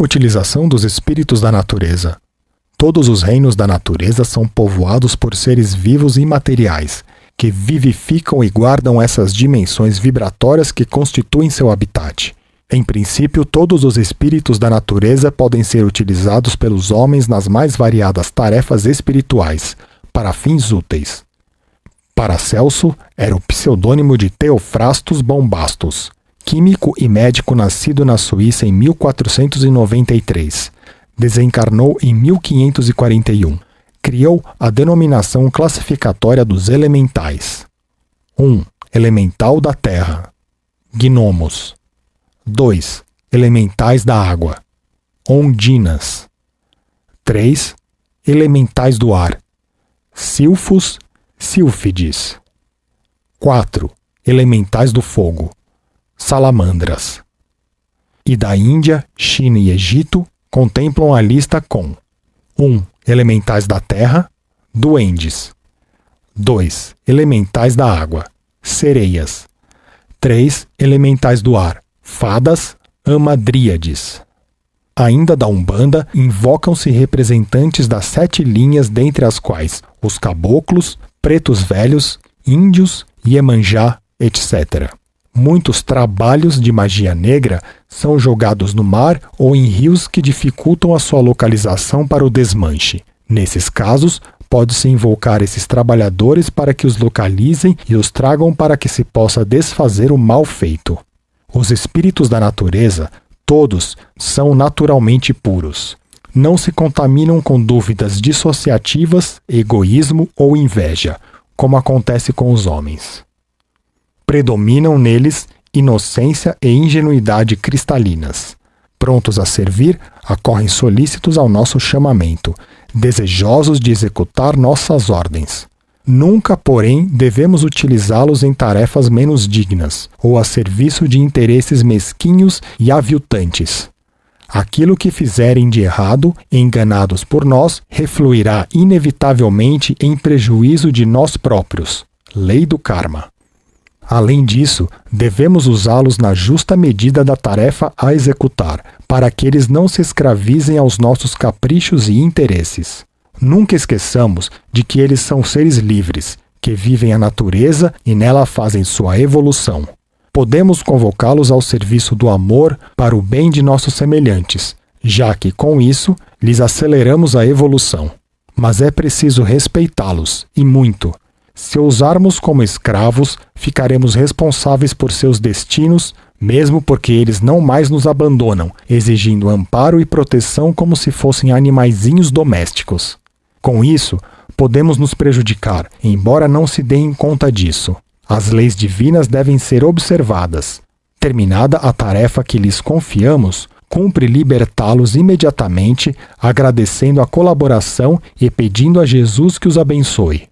Utilização dos espíritos da natureza. Todos os reinos da natureza são povoados por seres vivos e imateriais, que vivificam e guardam essas dimensões vibratórias que constituem seu habitat. Em princípio, todos os espíritos da natureza podem ser utilizados pelos homens nas mais variadas tarefas espirituais, para fins úteis. Paracelso era o pseudônimo de Theophrastus Bombastus, químico e médico nascido na Suíça em 1493. Desencarnou em 1541. Criou a denominação classificatória dos elementais. 1. Elemental da terra. Gnomos. 2. Elementais da água. Ondinas. 3. Elementais do ar. Silfos, sílfides. 4. Elementais do fogo salamandras. E da Índia, China e Egito contemplam a lista com 1. Um, elementais da terra, duendes. 2. Elementais da água, sereias. 3. Elementais do ar, fadas, amadríades. Ainda da Umbanda, invocam-se representantes das sete linhas, dentre as quais os caboclos, pretos velhos, índios, Iemanjá, etc. Muitos trabalhos de magia negra são jogados no mar ou em rios que dificultam a sua localização para o desmanche. Nesses casos, pode-se invocar esses trabalhadores para que os localizem e os tragam para que se possa desfazer o mal feito. Os espíritos da natureza, todos, são naturalmente puros. Não se contaminam com dúvidas dissociativas, egoísmo ou inveja, como acontece com os homens predominam neles inocência e ingenuidade cristalinas. Prontos a servir, acorrem solícitos ao nosso chamamento, desejosos de executar nossas ordens. Nunca, porém, devemos utilizá-los em tarefas menos dignas ou a serviço de interesses mesquinhos e aviltantes. Aquilo que fizerem de errado, enganados por nós, refluirá inevitavelmente em prejuízo de nós próprios. Lei do Karma. Além disso, devemos usá-los na justa medida da tarefa a executar, para que eles não se escravizem aos nossos caprichos e interesses. Nunca esqueçamos de que eles são seres livres, que vivem a natureza e nela fazem sua evolução. Podemos convocá-los ao serviço do amor para o bem de nossos semelhantes, já que, com isso, lhes aceleramos a evolução. Mas é preciso respeitá-los, e muito, se usarmos como escravos, ficaremos responsáveis por seus destinos, mesmo porque eles não mais nos abandonam, exigindo amparo e proteção como se fossem animaizinhos domésticos. Com isso, podemos nos prejudicar, embora não se deem conta disso. As leis divinas devem ser observadas. Terminada a tarefa que lhes confiamos, cumpre libertá-los imediatamente, agradecendo a colaboração e pedindo a Jesus que os abençoe.